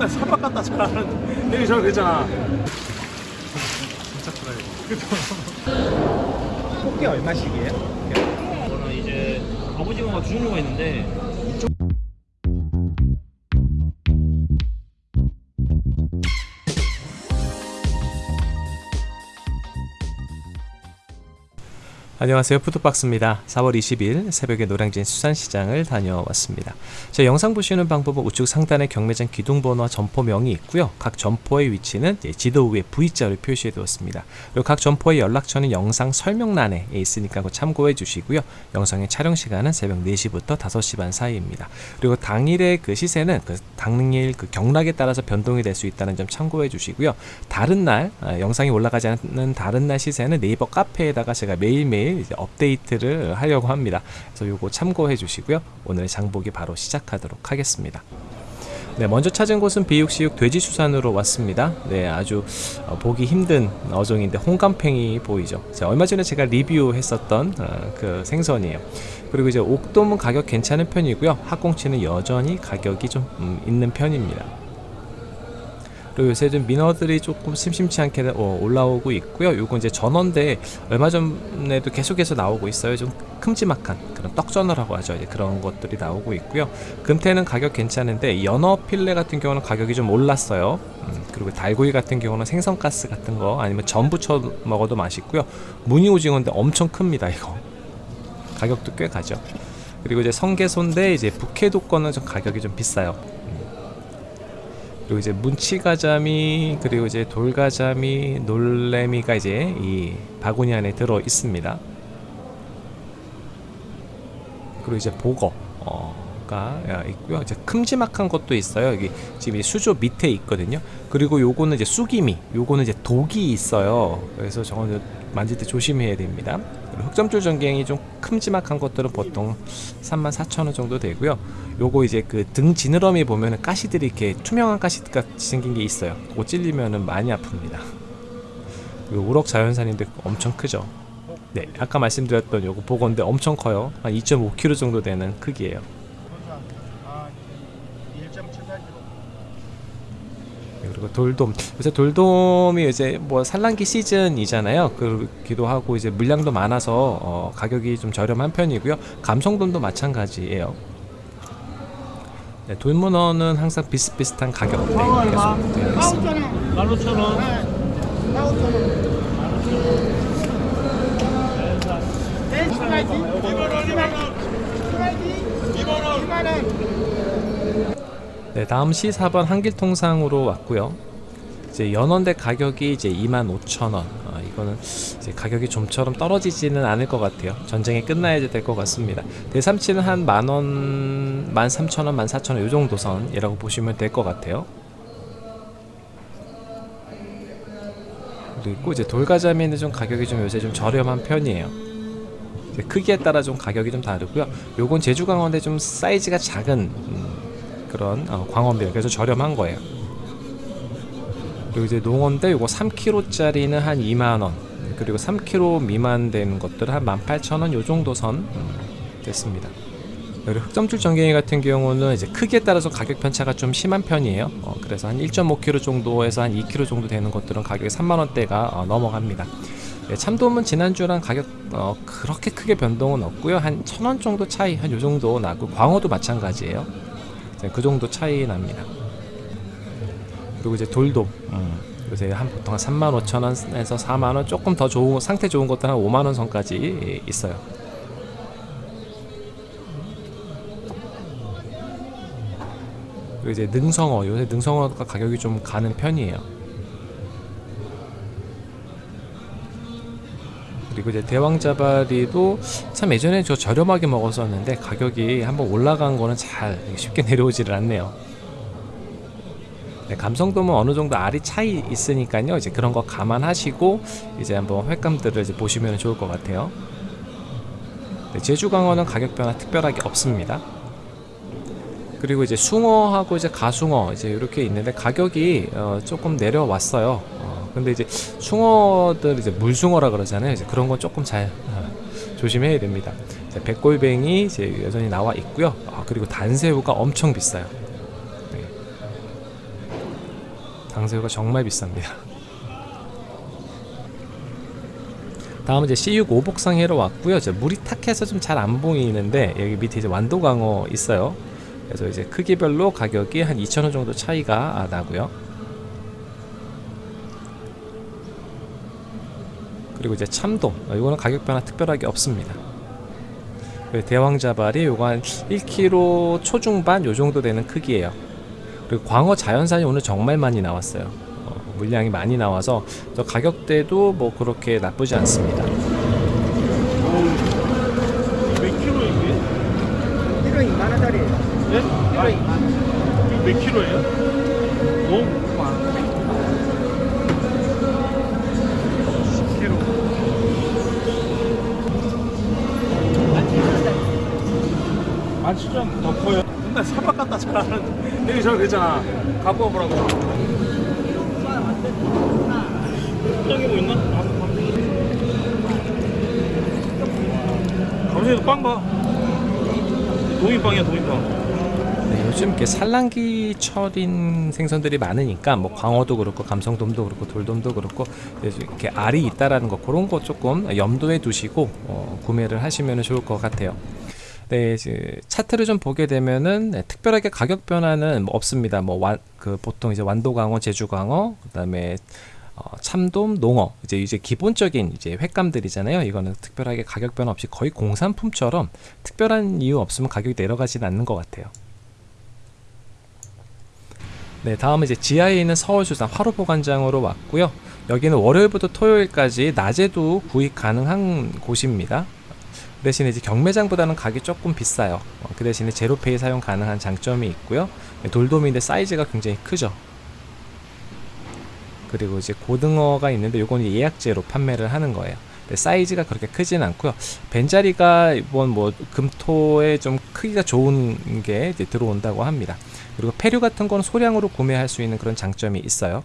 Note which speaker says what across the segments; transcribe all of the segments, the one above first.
Speaker 1: 맨날 선박 갖다 잘하는 여기 저기 그랬잖아. 진짜 크다
Speaker 2: 꽃게 얼마씩이에요?
Speaker 3: 이거는 이제 갑오징어가 두 종류가 있는데
Speaker 4: 안녕하세요. 푸드박스입니다. 4월 20일 새벽에 노량진 수산시장을 다녀왔습니다. 제 영상 보시는 방법은 우측 상단에 경매장 기둥번호와 점포명이 있고요. 각 점포의 위치는 지도 위에 V자로 표시해 두었습니다. 그리고 각 점포의 연락처는 영상 설명란에 있으니까 참고해 주시고요. 영상의 촬영 시간은 새벽 4시부터 5시 반 사이입니다. 그리고 당일의 그 시세는 그 당일 그 경락에 따라서 변동이 될 수 있다는 점 참고해 주시고요. 다른 날 아, 영상이 올라가지 않는 다른 날 시세는 네이버 카페에다가 제가 매일매일 이제 업데이트를 하려고 합니다. 그래서 요거 참고해 주시고요. 오늘 장보기 바로 시작하도록 하겠습니다. 네, 먼저 찾은 곳은 비육시육 돼지수산으로 왔습니다. 네, 아주 어, 보기 힘든 어종인데 홍감팽이 보이죠. 자, 얼마 전에 제가 리뷰했었던 어, 그 생선이에요. 그리고 이제 옥돔은 가격 괜찮은 편이고요. 학꽁치는 여전히 가격이 좀 음, 있는 편입니다. 그리고 요새 좀 민어들이 조금 심심치 않게 어, 올라오고 있고요. 요거 이제 전어인데 얼마 전에도 계속해서 나오고 있어요. 좀 큼지막한 그런 떡전어라고 하죠. 이제 그런 것들이 나오고 있고요. 금태는 가격 괜찮은데 연어 필레 같은 경우는 가격이 좀 올랐어요. 음, 그리고 달고기 같은 경우는 생선가스 같은 거 아니면 전 부쳐 먹어도 맛있고요. 무늬 오징어인데 엄청 큽니다. 이거 가격도 꽤 가죠. 그리고 이제 성게소인데 이제 북해도 거는 좀 가격이 좀 비싸요. 그리고 이제 문치가자미 그리고 이제 돌가자미 놀래미가 이제 이 바구니 안에 들어 있습니다. 그리고 이제 보거 가 있고요. 이제 큼지막한 것도 있어요. 여기 지금 수조 밑에 있거든요. 그리고 요거는 이제 쑥이미, 요거는 이제 독이 있어요. 그래서 저거는 만질 때 조심해야 됩니다. 흑점줄 전갱이 좀 큼지막한 것들은 보통 34,000원 정도 되고요. 요거 이제 그 등 지느러미 보면은 가시들이 이렇게 투명한 가시 같이 생긴 게 있어요. 그거 찔리면은 많이 아픕니다. 우럭 자연산인데 엄청 크죠. 네, 아까 말씀드렸던 요거 보건데 엄청 커요. 한 2.5kg 정도 되는 크기예요. 그리고 돌돔 요새 돌돔이 이제 뭐 산란기 시즌이잖아요 그렇기도 하고 이제 물량도 많아서 어, 가격이 좀 저렴한 편이고요 감성돔도 마찬가지예요 네, 돌문어는 항상 비슷비슷한 가격대 계속 되어 있습니다
Speaker 3: 15,000원
Speaker 4: 네, 다음 시 4번 한길통상으로 왔고요. 이제 연원대 가격이 이제 25,000원. 어, 이거는 이제 가격이 좀처럼 떨어지지는 않을 것 같아요. 전쟁이 끝나야 될 것 같습니다. 대삼치는 한 만원, 13,000원, 14,000원 이 정도 선이라고 보시면 될 것 같아요. 그리고 이제 돌가자미는 좀 가격이 좀 요새 좀 저렴한 편이에요. 크기에 따라 좀 가격이 좀 다르고요. 요건 제주 강원대 좀 사이즈가 작은 음, 그런 어, 광원별 그래서 저렴한 거예요. 그리고 이제 농어인데 요거 3kg짜리는 한 2만원. 그리고 3kg 미만 되는 것들은 한 18,000원 요 정도 선 음, 됐습니다. 그리고 흑점줄 전갱이 같은 경우는 이제 크기에 따라서 가격 편차가 좀 심한 편이에요. 어, 그래서 한 1.5kg 정도에서 한 2kg 정도 되는 것들은 가격이 3만원대가 어, 넘어갑니다. 네, 참돔은 지난주랑 가격 어, 그렇게 크게 변동은 없고요. 한 1000원 정도 차이 한 요정도 나고 광어도 마찬가지예요 그 정도 차이 납니다. 그리고 이제 돌돔 음, 요새 한 보통 한 35,000원에서 4만 원 조금 더 좋은 상태 좋은 것들 한 5만 원 선까지 있어요. 그리고 이제 능성어 요새 능성어가 가격이 좀 가는 편이에요. 그리고 이제 대왕자바리도 참 예전에 저 저렴하게 먹었었는데 가격이 한번 올라간 거는 잘 쉽게 내려오지를 않네요. 네, 감성돔은 어느 정도 알이 차이 있으니까요. 이제 그런 거 감안하시고 이제 한번 횟감들을 이제 보시면 좋을 것 같아요. 네, 제주 강어는 가격 변화 특별하게 없습니다. 그리고 이제 숭어하고 이제 가숭어 이제 이렇게 있는데 가격이 어, 조금 내려왔어요 근데 이제 숭어들 이제 물숭어라 그러잖아요. 이제 그런 건 조금 잘 어, 조심해야 됩니다. 백골뱅이 이제 여전히 나와 있고요. 아, 그리고 단새우가 엄청 비싸요. 네. 강새우가 정말 비쌉니다. 다음은 이제 C6 오복상해로 왔고요. 이제 물이 탁해서 좀 잘 안 보이는데 여기 밑에 이제 완도강어 있어요. 그래서 이제 크기별로 가격이 한 2,000원 정도 차이가 나고요. 그리고 이제 참돔, 어, 이거는 가격 변화 특별하게 없습니다. 그리고 대왕자발이 요거 한 1kg 초중반 요 정도 되는 크기예요. 그리고 광어 자연산이 오늘 정말 많이 나왔어요. 어, 물량이 많이 나와서 저 가격대도 뭐 그렇게 나쁘지 않습니다.
Speaker 1: 몇 킬로 이게?
Speaker 2: 1호 2만 원짜리예요.
Speaker 1: 네?
Speaker 2: 1호 2만 원.
Speaker 1: 이거 몇 킬로예요? 너무 만 칠천 아, 더 커요. 맨날 사박 갖다 잘하는 여기 저 그잖아. 갖고 와보라고.
Speaker 3: 포장해 보였나?
Speaker 1: 감사해도 빵 봐.
Speaker 3: 도미빵이야 도미빵.
Speaker 4: 네, 요즘 이렇게 산란기 철인 생선들이 많으니까 뭐 광어도 그렇고 감성돔도 그렇고 돌돔도 그렇고 이렇게 알이 있다라는 거 그런 거 조금 염두에 두시고 어, 구매를 하시면 좋을 것 같아요. 네, 이제 차트를 좀 보게 되면은 네, 특별하게 가격 변화는 뭐 없습니다. 뭐그 보통 이제 완도광어, 제주광어, 그다음에 어, 참돔, 농어 이제 이제 기본적인 이제 횟감들이잖아요. 이거는 특별하게 가격 변화 없이 거의 공산품처럼 특별한 이유 없으면 가격이 내려가지는 않는 것 같아요. 네, 다음은 이제 지하에 있는 서울수산 화로 보관장으로 왔고요. 여기는 월요일부터 토요일까지 낮에도 구입 가능한 곳입니다. 그 대신에 이제 경매장보다는 가격이 조금 비싸요. 어, 그 대신에 제로페이 사용 가능한 장점이 있고요. 네, 돌돔인데 사이즈가 굉장히 크죠. 그리고 이제 고등어가 있는데 요건 예약제로 판매를 하는 거예요. 사이즈가 그렇게 크진 않고요. 벤자리가 이번 뭐 금토에 좀 크기가 좋은 게 들어온다고 합니다. 그리고 폐류 같은 건 소량으로 구매할 수 있는 그런 장점이 있어요.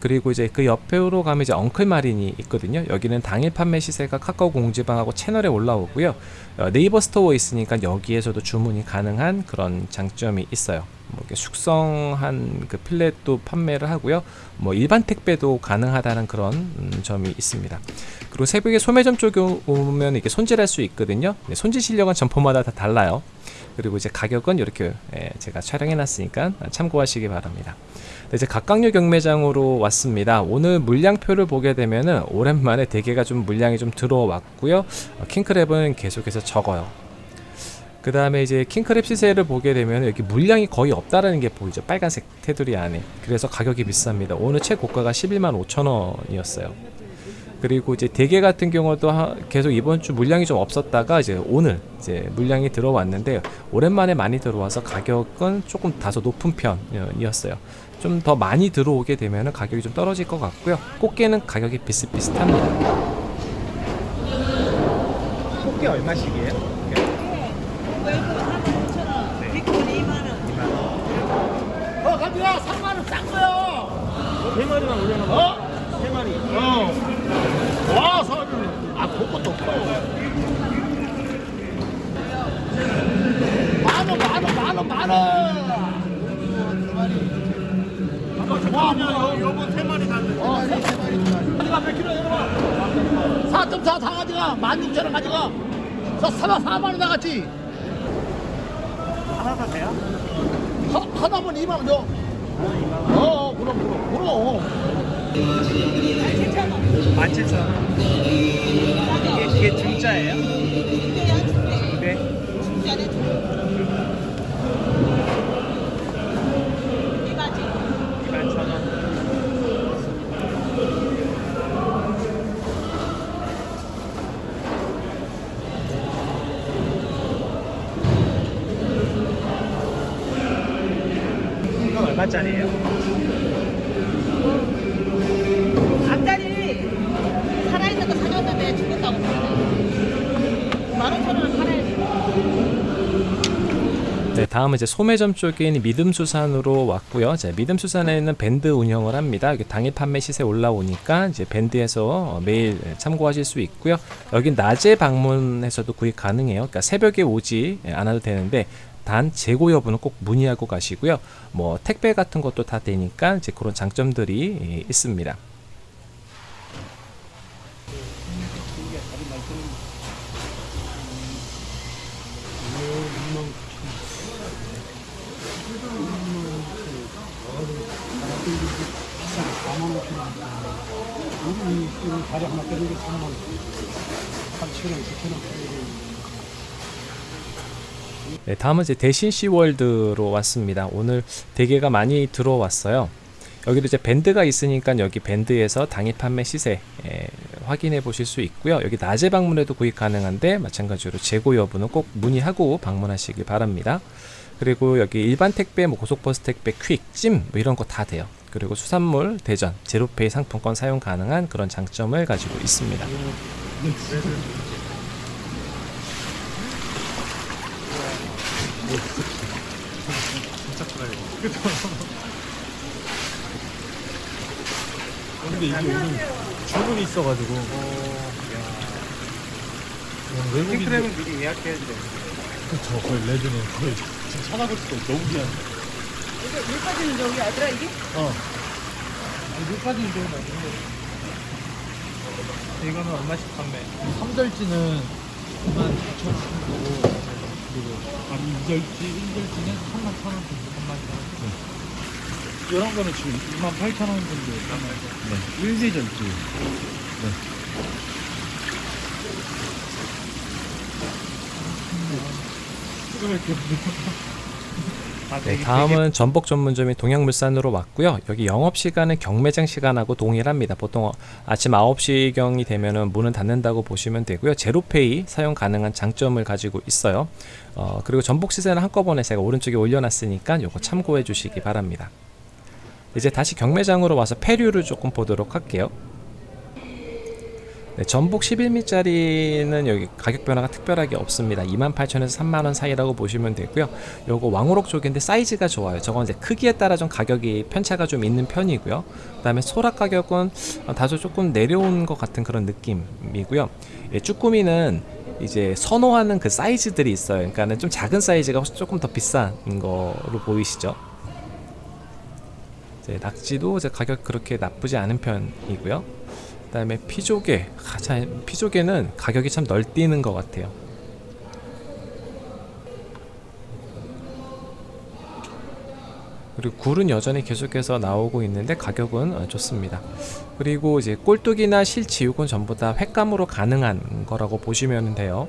Speaker 4: 그리고 이제 그 옆으로 가면 이제 엉클 마린이 있거든요. 여기는 당일 판매 시세가 카카오 공지방하고 채널에 올라오고요. 어, 네이버 스토어에 있으니까 여기에서도 주문이 가능한 그런 장점이 있어요. 뭐 이렇게 숙성한 그 필렛도 판매를 하고요. 뭐 일반 택배도 가능하다는 그런 음, 점이 있습니다. 그리고 새벽에 소매점 쪽에 오면 이렇게 손질할 수 있거든요. 네, 손질 실력은 점포마다 다 달라요. 그리고 이제 가격은 이렇게 예, 제가 촬영해 놨으니까 참고하시기 바랍니다. 네, 이제 각각류 경매장으로 왔습니다. 오늘 물량표를 보게 되면은 오랜만에 대게가 좀 물량이 좀 들어왔고요. 어, 킹크랩은 계속해서 적어요. 그 다음에 이제 킹크랩 시세를 보게 되면 여기 물량이 거의 없다라는 게 보이죠. 빨간색 테두리 안에. 그래서 가격이 비쌉니다. 오늘 최고가가 11만 5천 원이었어요. 그리고 이제 대게 같은 경우도 하- 계속 이번 주 물량이 좀 없었다가 이제 오늘 이제 물량이 들어왔는데 오랜만에 많이 들어와서 가격은 조금 다소 높은 편이었어요. 좀 더 많이 들어오게 되면 가격이 좀 떨어질 것 같고요. 꽃게는 가격이 비슷비슷합니다.
Speaker 2: 꽃게 얼마씩이에요? 어, 가비야 3만 원 싼 거요.
Speaker 1: 세 마리만 올려놔.
Speaker 2: 어?
Speaker 1: 세 마리.
Speaker 2: 어. 와, 서 아, 그것도 커. 만 원, 만 원, 만 원, 만 원.
Speaker 1: 와, 요, 요거 세 마리 샀는데.
Speaker 2: 어, 세 마리. 가져가 몇 킬로 여러분? 4.4 다 가져가. 16,000원 가져가. 저 4만 4만 원 나갔지.
Speaker 1: 하나?
Speaker 2: 하, 하나면 2만 원 줘. 어, 그럼 그럼 그럼.
Speaker 1: 17,000원. 이게, 이게 중짜예요? 네. 얼마짜리예요?
Speaker 4: 다음은 이제 소매점 쪽인 믿음수산으로 왔고요. 자, 믿음수산에는 밴드 운영을 합니다. 여기 당일 판매 시세 올라오니까 이제 밴드에서 매일 참고하실 수 있고요. 여기 낮에 방문해서도 구입 가능해요. 그러니까 새벽에 오지 않아도 되는데 단 재고 여부는 꼭 문의하고 가시고요. 뭐 택배 같은 것도 다 되니까 이제 그런 장점들이 예, 있습니다.
Speaker 2: 다리 하나 빼는 게 3만 원. 8천 원, 9천 원.
Speaker 4: 네, 다음은 이제 대신 시월드로 왔습니다. 오늘 대게가 많이 들어왔어요. 여기도 이제 밴드가 있으니까 여기 밴드에서 당일 판매 시세 예, 확인해 보실 수 있고요. 여기 낮에 방문해도 구입 가능한데 마찬가지로 재고 여부는 꼭 문의하고 방문하시길 바랍니다. 그리고 여기 일반 택배, 뭐 고속버스 택배, 퀵, 찜 뭐 이런 거 다 돼요. 그리고 수산물, 대전, 제로페이 상품권 사용 가능한 그런 장점을 가지고 있습니다.
Speaker 1: 근데 이게 오늘 주문이 있어가지고.
Speaker 3: 킹크랩은 미리 예약해야 돼.
Speaker 1: 그쵸, 거의 레전드. 거의 지금 찾아볼 수도 너무 귀한.
Speaker 5: 이거 물 빠지는 저기 아들아 이게?
Speaker 1: 어. 아니, 물 빠지는 데는 아닌데.
Speaker 3: 이거는 얼마씩 판매?
Speaker 1: 3절지는 2만 2천 원 정도. 그리고, 아니, 2절지, 1절지는 3만 1천 원 정도, 3만 1천 원. 네. 이런 거는 지금 2만 8천 원 정도. 네. 1대절지. 네. 왜 이렇게
Speaker 4: 네, 다음은 전복 전문점인 동양물산으로 왔고요. 여기 영업 시간은 경매장 시간하고 동일합니다. 보통 어, 아침 9시경이 되면은 문을 닫는다고 보시면 되고요. 제로페이 사용 가능한 장점을 가지고 있어요. 어, 그리고 전복 시세는 한꺼번에 제가 오른쪽에 올려놨으니까 요거 참고해 주시기 바랍니다. 이제 다시 경매장으로 와서 폐류를 조금 보도록 할게요. 네, 전복 11미짜리는 여기 가격 변화가 특별하게 없습니다. 28,000원에서 3만원 사이라고 보시면 되고요. 요거 왕우럭 쪽인데 사이즈가 좋아요. 저건 이제 크기에 따라 좀 가격이 편차가 좀 있는 편이고요. 그 다음에 소라 가격은 어, 다소 조금 내려온 것 같은 그런 느낌이고요. 예, 쭈꾸미는 이제 선호하는 그 사이즈들이 있어요. 그러니까는 좀 작은 사이즈가 조금 더 비싼 거로 보이시죠? 낙지도 가격 그렇게 나쁘지 않은 편이고요. 그 다음에 피조개, 아, 참, 피조개는 가격이 참 널뛰는 것 같아요. 그리고 굴은 여전히 계속해서 나오고 있는데 가격은 어, 좋습니다. 그리고 이제 꼴뚜기나 실지육은 전부 다 횟감으로 가능한 거라고 보시면 돼요.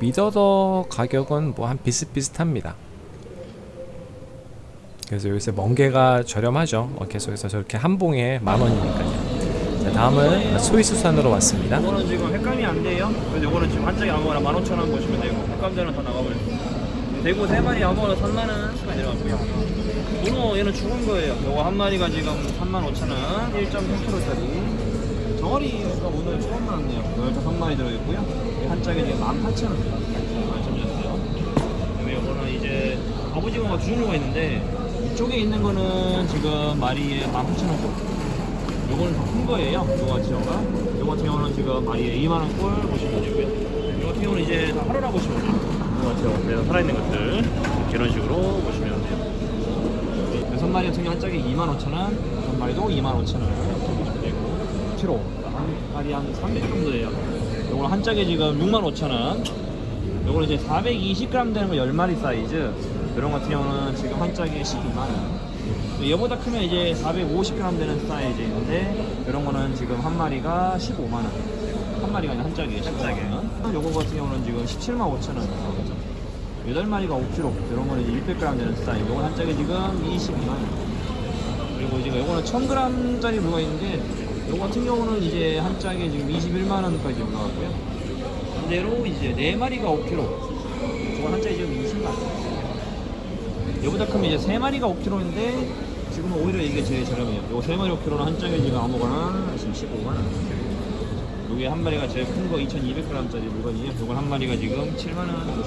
Speaker 4: 미더더 가격은 뭐 한 비슷비슷합니다. 그래서 요새 멍게가 저렴하죠. 어, 계속해서 저렇게 한 봉에 만 원이니까요. 자, 다음은 스위스산으로 왔습니다.
Speaker 3: 이거는 지금 횟감이 안 돼요. 그래서 이거는 지금 한 짝에 아무거나 15,000원 보시면 되고 횟감자는 다 나가버렸어요. 대구 세 마리 아무거나 3만원 수가 내려갔고요. 문어 얘는 죽은 거예요. 요거 한 마리가 지금 35,000원 1.3kg짜리 정어리가 오늘 처음 나왔네요. 15마리 들어있고요. 한 짝에 지금 18,000원 갑오징어가 두 종류가 있는데 이쪽에 있는 거는 지금 마리에 18,000원 요거는 더 큰 거예요. 요거 같은 경우가. 요거 같은 경우는 지금 마리에 2만원 꼴 보시면 되고요. 요거 같은 경우는 이제 다 하루라 보시면 돼요. 요거 같은 경우 그래서 살아있는 것들 이런 식으로 보시면 돼요. 여섯 마리 같은 경우 한 짝에 25,000원, 다섯 마리도 25,000원 이렇게 보시면 되고 7호 한 마리 한 300 정도예요. 요거는 한 짝에 지금 65,000원. 요거는 이제 420g 되는 거 10마리 사이즈. 이런 같은 경우는 지금 한 짝에 12만원. 얘보다 크면 이제 450g 되는 사이즈인데 이런 거는 지금 한 마리가 15만 원. 한 마리가 아니라 한 짝에. 요거 같은 경우는 지금 17만 5천 원 나오죠. 8마리가 5kg. 이런 거는 이제 600g 되는 사이즈. 요건 한 짝에 지금 22만 원. 그리고 이제 요거는 1000g짜리 물가 있는데 요거 같은 경우는 이제 한 짝에 지금 21만 원까지 올라갔고요. 반대로 이제 4마리가 5kg. 저건 한 짝에 지금 20만 원. 얘보다 크면 이제 세 마리가 5kg인데 지금은 오히려 이게 제일 저렴해요. 요거 세 마리 5kg는 한 짝에 지금 아무거나 지금 15만 원. 요게 한 마리가 제일 큰 거 2,200g짜리 물건이에요. 요건 한 마리가 지금 7만 원.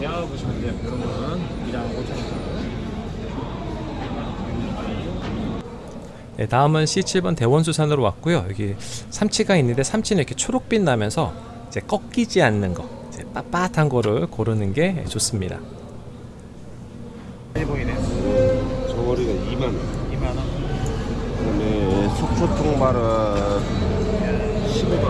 Speaker 3: 대하 보시면 돼요. 이런 거는 2랑 5천 원.
Speaker 4: 네, 다음은 C7번 대원수산으로 왔고요. 여기 삼치가 있는데 삼치는 이렇게 초록빛 나면서 이제 꺾이지 않는 거, 이제 빳빳한 거를 고르는 게 좋습니다.
Speaker 6: 초 통발은 15만 원.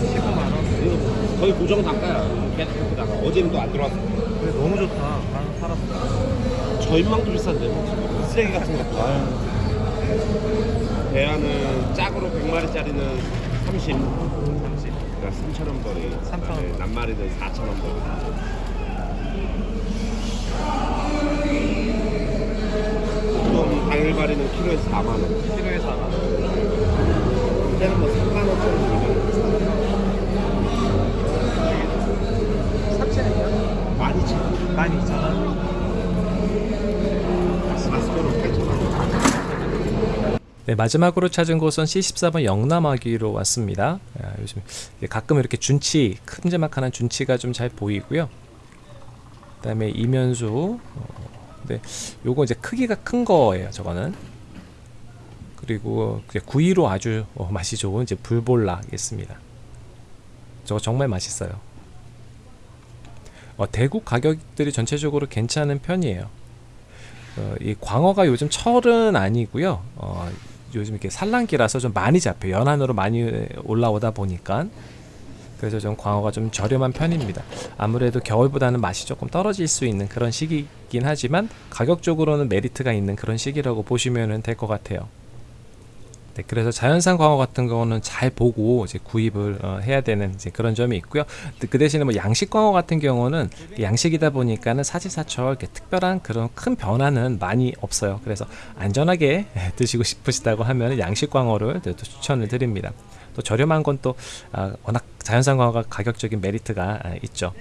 Speaker 6: 15만 원. 이거 거의 고정 단가야. 계속 다가 어제는 또 안 들어왔어.
Speaker 1: 근데 너무 좋다. 나는 살았어.
Speaker 6: 저인망도 비싼데 뭐 쓰레기 같은 것도. 대하는 짝으로 100마리짜리는 30. 30. 그러니까 3,000원 벌이. 3,000원. 낱마리는 4,000원 벌이. 보통 당일발이는 키로에 4만 원.
Speaker 1: 키로에 4만 원.
Speaker 6: 때는 뭐 3만 원짜리 2만 원.
Speaker 1: 삽치는요?
Speaker 6: 12,000원.
Speaker 1: 12,000원.
Speaker 6: 마스크로 8,000원.
Speaker 4: 네, 마지막으로 찾은 곳은 C14번 영남아기로 왔습니다. 아, 요즘 가끔 이렇게 준치, 큼지막한 준치가 좀 잘 보이고요. 그 다음에 이면수, 어, 네, 요거 이제 크기가 큰 거예요. 저거는. 그리고 구이로 아주 어, 맛이 좋은 이제 불볼락 있습니다. 저거 정말 맛있어요. 어, 대구 가격들이 전체적으로 괜찮은 편이에요. 어, 이 광어가 요즘 철은 아니고요. 어, 요즘 이렇게 산란기라서 좀 많이 잡혀요. 연안으로 많이 올라오다 보니까 그래서 좀 광어가 좀 저렴한 편입니다. 아무래도 겨울보다는 맛이 조금 떨어질 수 있는 그런 시기이긴 하지만 가격적으로는 메리트가 있는 그런 시기라고 보시면 될 것 같아요. 네, 그래서 자연산 광어 같은 경우는 잘 보고 이제 구입을 어, 해야 되는 이제 그런 점이 있고요. 그 대신에 뭐 양식 광어 같은 경우는 양식이다 보니까는 사지사철 이렇게 특별한 그런 큰 변화는 많이 없어요. 그래서 안전하게 드시고 싶으시다고 하면 양식 광어를 또 추천을 드립니다. 또 저렴한 건또 아, 워낙 자연산 광어가 가격적인 메리트가 아, 있죠.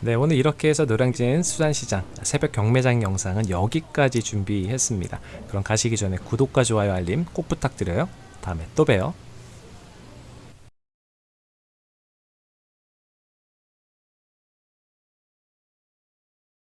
Speaker 4: 네, 오늘 이렇게 해서 노량진 수산시장 새벽 경매장 영상은 여기까지 준비했습니다. 그럼 가시기 전에 구독과 좋아요 알림 꼭 부탁드려요. 다음에 또 봬요.